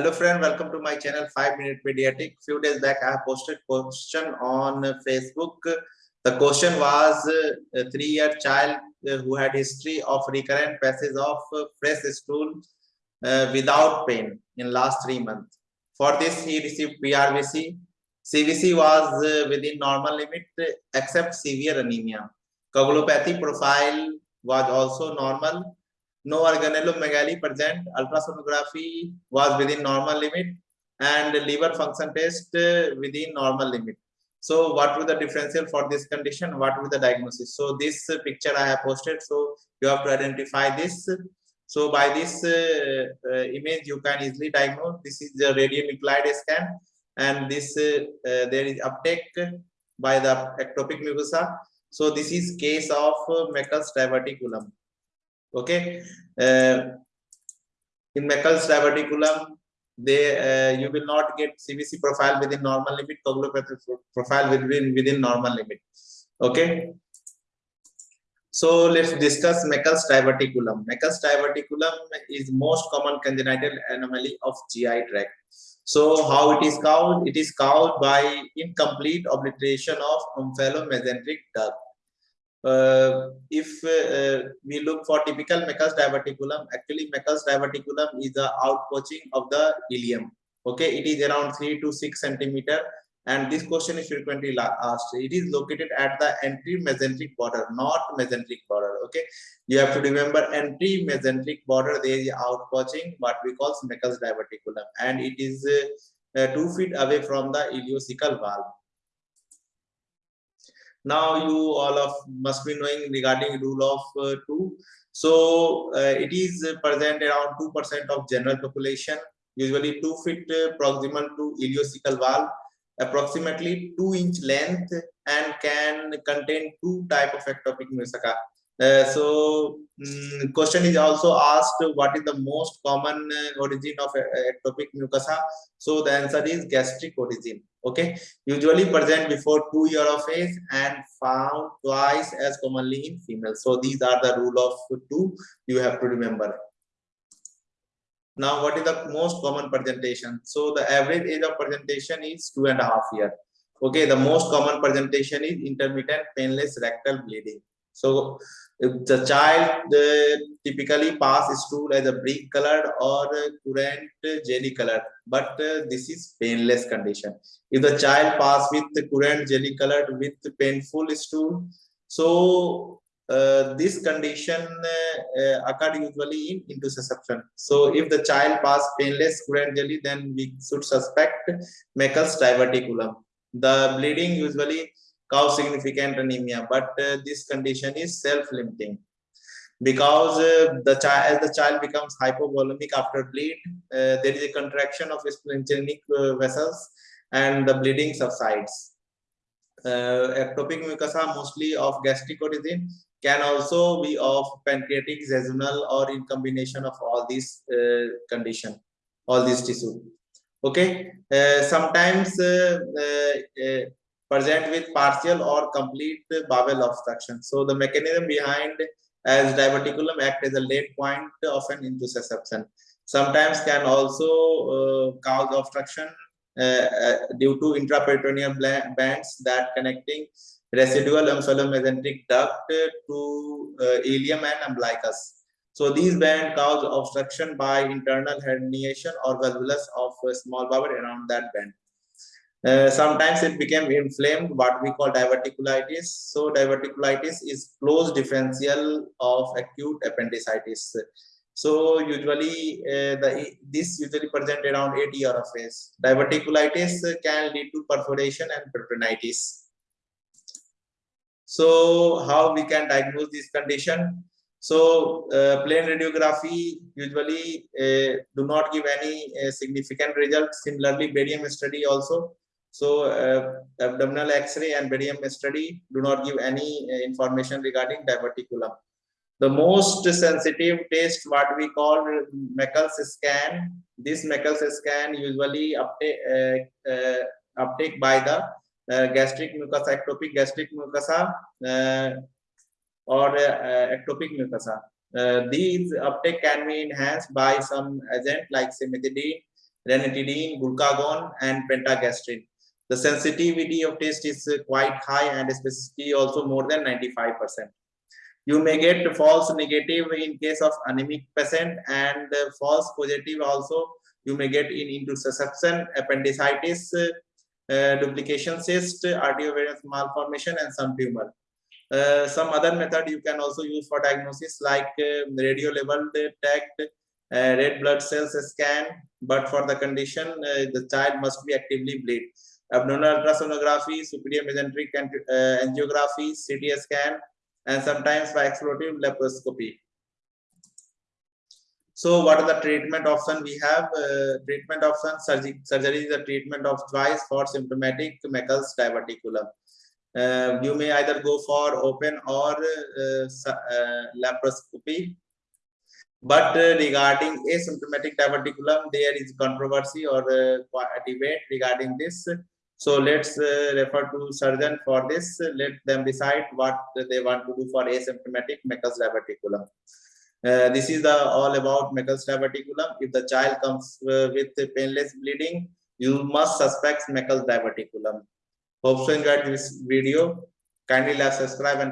Hello friend, welcome to my channel 5 Minute Pediatric. Few days back I have posted question on Facebook. The question was a 3-year child who had history of recurrent passage of fresh stool uh, without pain in last 3 months. For this he received PRBC. CBC was uh, within normal limit except severe anemia. Coagulopathy profile was also normal no organomegaly present, ultrasonography was within normal limit, and liver function test uh, within normal limit. So what will the differential for this condition? What will the diagnosis? So this uh, picture I have posted. So you have to identify this. So by this uh, uh, image, you can easily diagnose. This is the radionuclide scan, and this uh, uh, there is uptake by the ectopic mucosa. So this is case of Meckel's diverticulum okay uh, in Meckel's diverticulum they uh, you will not get CBC profile within normal limit coagulopathy profile within within normal limit okay so let's discuss Meckel's diverticulum. Meckel's diverticulum is most common congenital anomaly of GI tract. So how it is caused? It is caused by incomplete obliteration of omphalomesenteric duct if uh, we look for typical Meckel's diverticulum, actually Meckel's diverticulum is the outpouching of the ileum. Okay, it is around three to six centimeter, and this question is frequently asked. It is located at the antimesenteric border, not mesenteric border. Okay, you have to remember antimesenteric border. There is outpouching, what we call Meckel's diverticulum, and it is uh, two feet away from the ileocecal valve now you all of must be knowing regarding rule of uh, two. So uh, it is present around two percent of general population usually two feet uh, proximal to ileocecal valve approximately two inch length and can contain two type of ectopic mucosa uh, so um, question is also asked what is the most common uh, origin of uh, ectopic mucosa? So the answer is gastric origin okay? Usually present before two year of age and found twice as commonly in females so these are the rule of two you have to remember. Now what is the most common presentation? So the average age of presentation is two and a half year okay? The most common presentation is intermittent painless rectal bleeding so the child uh, typically pass stool as a brick colored or currant jelly colored, but uh, this is painless condition. If the child pass with currant jelly colored with painful stool, so uh, this condition uh, uh, occurred usually in intussusception. So if the child pass painless currant jelly, then we should suspect Meckel's diverticulum. The bleeding usually cause significant anemia but uh, this condition is self-limiting. Because uh, the child as the child becomes hypovolemic after bleed uh, there is a contraction of splenogenic uh, vessels and the bleeding subsides. Uh, ectopic mucosa mostly of gastric origin can also be of pancreatic jejunal or in combination of all these uh, condition all these tissue. Okay? Sometimes present with partial or complete bowel obstruction. So the mechanism behind as diverticulum act as a lead point of an intussusception. Sometimes can also uh, cause obstruction uh, uh, due to intraperitoneal bands that connecting residual omphalomesenteric duct to uh, ileum and umbilicus. So these bands cause obstruction by internal herniation or volvulus of small bowel around that band. Uh, sometimes it became inflamed, what we call diverticulitis. So diverticulitis is close differential of acute appendicitis. So usually uh, the this usually present around 80 year of age. Diverticulitis can lead to perforation and peritonitis. So how we can diagnose this condition? So uh, plain radiography usually uh, do not give any uh, significant results. Similarly, barium study also so uh, abdominal X-ray and barium study do not give any uh, information regarding diverticulum. The most sensitive test, what we call Meckel's scan. This Meckel's scan usually uptake, uh, uh, uptake by the uh, gastric mucosa, ectopic gastric mucosa uh, or ectopic mucosa. these uptake can be enhanced by some agent like cimetidine ranitidine, glucagon, and pentagastrin. The sensitivity of test is uh, quite high and specificity also more than 95%. You may get false negative in case of anemic patient and uh, false positive also you may get in intussusception, appendicitis, uh, uh, duplication cyst, arteriovenous malformation, and some tumor. Uh, some other method you can also use for diagnosis like uh, radio level detect, uh, red blood cells scan, but for the condition, the child must be actively bleed. Abdominal ultrasonography, superior mesenteric uh, angiography, CT scan, and sometimes by explorative laparoscopy. So what are the treatment option we have? Uh, treatment option surgery, surgery is a treatment of choice for symptomatic Meckel's diverticulum. Uh, you may either go for open or uh, uh laparoscopy. But uh, regarding asymptomatic diverticulum, there is controversy or debate regarding this. So let's refer to surgeon for this. Let them decide what they want to do for asymptomatic Meckel's diverticulum. Uh, this is the all about Meckel's diverticulum. If the child comes uh, with painless bleeding, you must suspect Meckel's diverticulum. Hope you enjoyed this video. Kindly like, subscribe and